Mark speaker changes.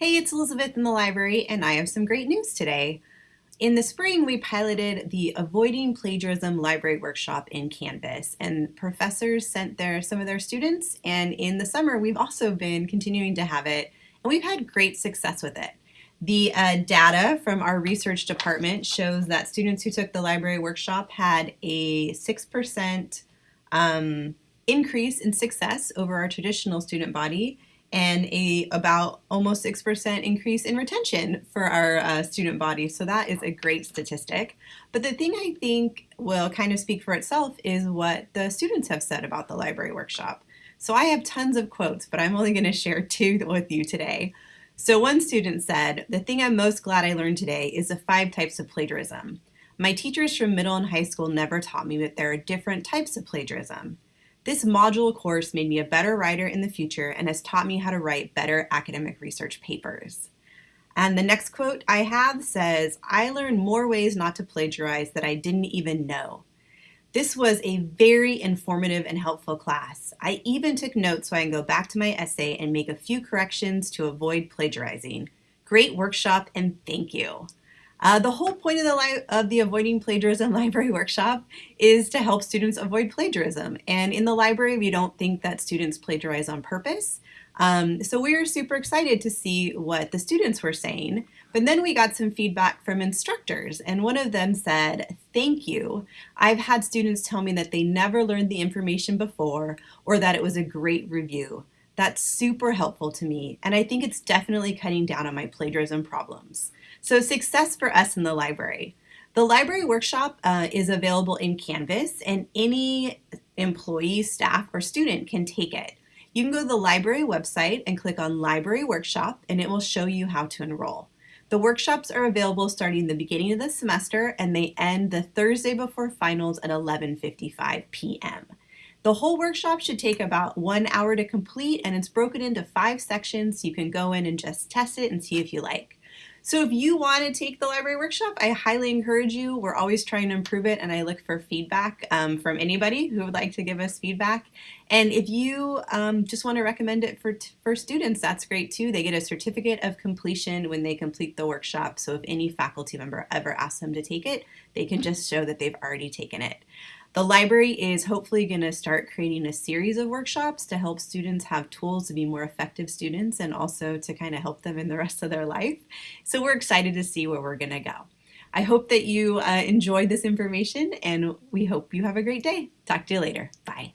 Speaker 1: Hey, it's Elizabeth in the library, and I have some great news today. In the spring, we piloted the Avoiding Plagiarism Library Workshop in Canvas, and professors sent their some of their students, and in the summer, we've also been continuing to have it, and we've had great success with it. The uh, data from our research department shows that students who took the library workshop had a 6% um, increase in success over our traditional student body, and a about almost 6% increase in retention for our uh, student body. So that is a great statistic. But the thing I think will kind of speak for itself is what the students have said about the library workshop. So I have tons of quotes, but I'm only going to share two with you today. So one student said, the thing I'm most glad I learned today is the five types of plagiarism. My teachers from middle and high school never taught me that there are different types of plagiarism. This module course made me a better writer in the future and has taught me how to write better academic research papers. And the next quote I have says, I learned more ways not to plagiarize that I didn't even know. This was a very informative and helpful class. I even took notes so I can go back to my essay and make a few corrections to avoid plagiarizing. Great workshop and thank you. Uh, the whole point of the, of the Avoiding Plagiarism Library Workshop is to help students avoid plagiarism. And in the library, we don't think that students plagiarize on purpose. Um, so we were super excited to see what the students were saying. But then we got some feedback from instructors, and one of them said, Thank you. I've had students tell me that they never learned the information before or that it was a great review. That's super helpful to me, and I think it's definitely cutting down on my plagiarism problems. So success for us in the library. The library workshop uh, is available in Canvas, and any employee, staff, or student can take it. You can go to the library website and click on Library Workshop, and it will show you how to enroll. The workshops are available starting the beginning of the semester, and they end the Thursday before finals at 11.55 p.m. The whole workshop should take about one hour to complete and it's broken into five sections so you can go in and just test it and see if you like. So if you want to take the library workshop, I highly encourage you. We're always trying to improve it and I look for feedback um, from anybody who would like to give us feedback. And if you um, just want to recommend it for, for students, that's great too. They get a certificate of completion when they complete the workshop. So if any faculty member ever asks them to take it, they can just show that they've already taken it. The library is hopefully going to start creating a series of workshops to help students have tools to be more effective students and also to kind of help them in the rest of their life. So we're excited to see where we're going to go. I hope that you uh, enjoyed this information and we hope you have a great day. Talk to you later. Bye.